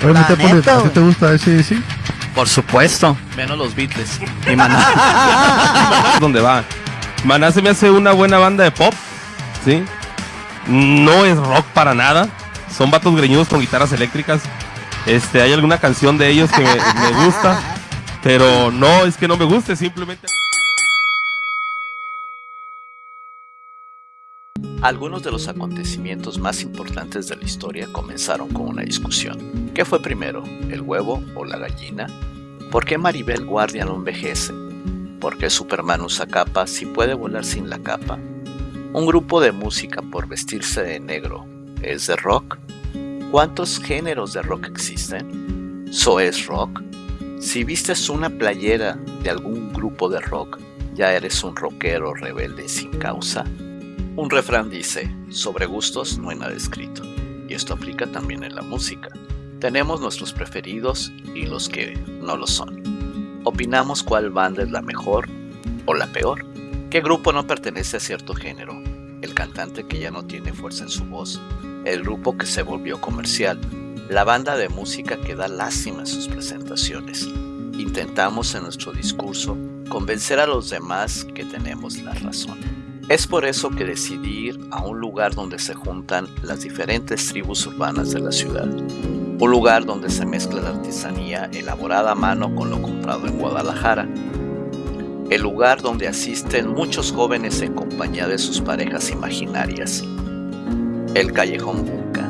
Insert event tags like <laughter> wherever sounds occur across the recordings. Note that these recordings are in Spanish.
Te pone, neta, ¿a ti güey. te gusta ese sí? Por supuesto. Menos los Beatles. Y Maná. <laughs> ¿Dónde va? Maná se me hace una buena banda de pop, ¿sí? No es rock para nada. Son vatos greñudos con guitarras eléctricas. Este, hay alguna canción de ellos que me, me gusta, pero no es que no me guste, simplemente. Algunos de los acontecimientos más importantes de la historia comenzaron con una discusión. ¿Qué fue primero, el huevo o la gallina? ¿Por qué Maribel Guardia no envejece? ¿Por qué Superman usa capa si puede volar sin la capa? ¿Un grupo de música por vestirse de negro es de rock? ¿Cuántos géneros de rock existen? ¿So es rock? Si vistes una playera de algún grupo de rock, ¿ya eres un rockero rebelde sin causa? Un refrán dice, sobre gustos no hay nada escrito, y esto aplica también en la música. Tenemos nuestros preferidos y los que no lo son. Opinamos cuál banda es la mejor o la peor. ¿Qué grupo no pertenece a cierto género? El cantante que ya no tiene fuerza en su voz, el grupo que se volvió comercial, la banda de música que da lástima en sus presentaciones. Intentamos en nuestro discurso convencer a los demás que tenemos la razón. Es por eso que decidí ir a un lugar donde se juntan las diferentes tribus urbanas de la ciudad. Un lugar donde se mezcla la artesanía elaborada a mano con lo comprado en Guadalajara. El lugar donde asisten muchos jóvenes en compañía de sus parejas imaginarias. El Callejón Bunka.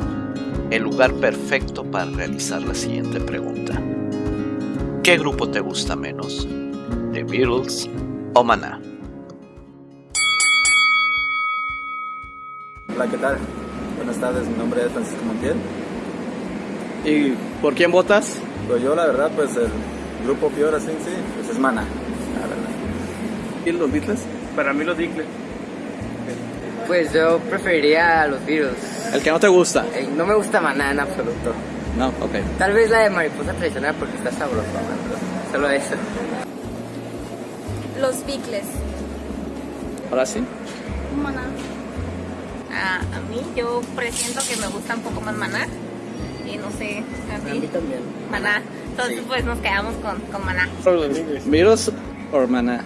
El lugar perfecto para realizar la siguiente pregunta. ¿Qué grupo te gusta menos? ¿The Beatles o Maná? Hola, ¿qué tal? Buenas tardes, mi nombre es Francisco Montiel. ¿Y por quién votas? Pues yo, la verdad, pues el grupo ahora sí, sí, pues es Mana, la verdad. ¿Y los Beatles? Para mí los Beatles. Pues yo preferiría a los Beatles. ¿El que no te gusta? Eh, no me gusta Maná en absoluto. No, ok. Tal vez la de Mariposa Traicionera porque está sabrosa, ¿no? Solo eso. Los Beatles. ¿Ahora sí? Maná. Ah, a mí yo presiento que me gusta un poco más Maná. Y no sé, a ti. también. Maná. Entonces pues nos quedamos con, con Maná. ¿Beatles o Maná?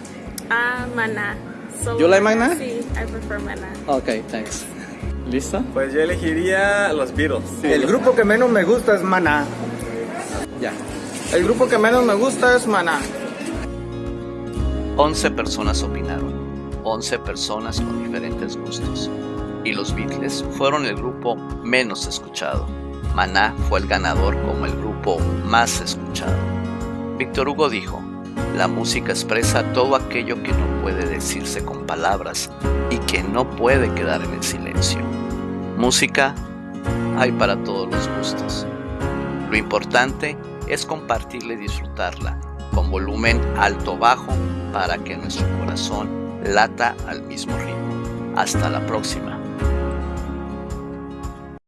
Ah, Maná. So, You like Maná? Sí, I prefer Maná. Ok, thanks. ¿Listo? Pues yo elegiría los Beatles. El grupo que menos me gusta es Maná. Ya. El grupo que menos me gusta es Maná. 11 personas opinaron, 11 personas con diferentes gustos. Y los Beatles fueron el grupo menos escuchado. Maná fue el ganador como el grupo más escuchado. Víctor Hugo dijo, la música expresa todo aquello que no puede decirse con palabras y que no puede quedar en el silencio. Música hay para todos los gustos. Lo importante es compartirla y disfrutarla con volumen alto-bajo para que nuestro corazón lata al mismo ritmo. Hasta la próxima.